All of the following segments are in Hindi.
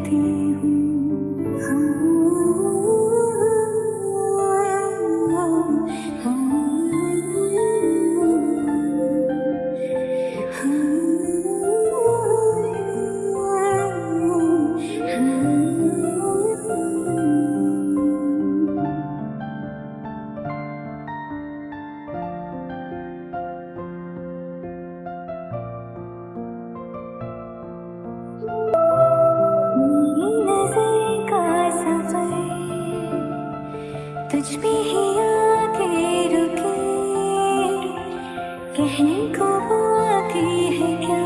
hati कहने को बाकी है क्या?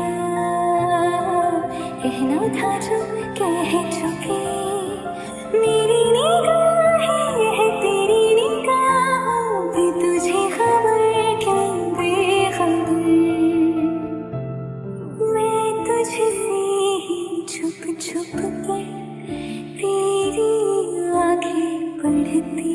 कहना था जो कह चुके। मेरी निगाहें है तेरी निगाहों पे, तुझे खबर क्या बेखबर मैं तुझसे ही छुप छुप कर तेरी आँखें पढ़ती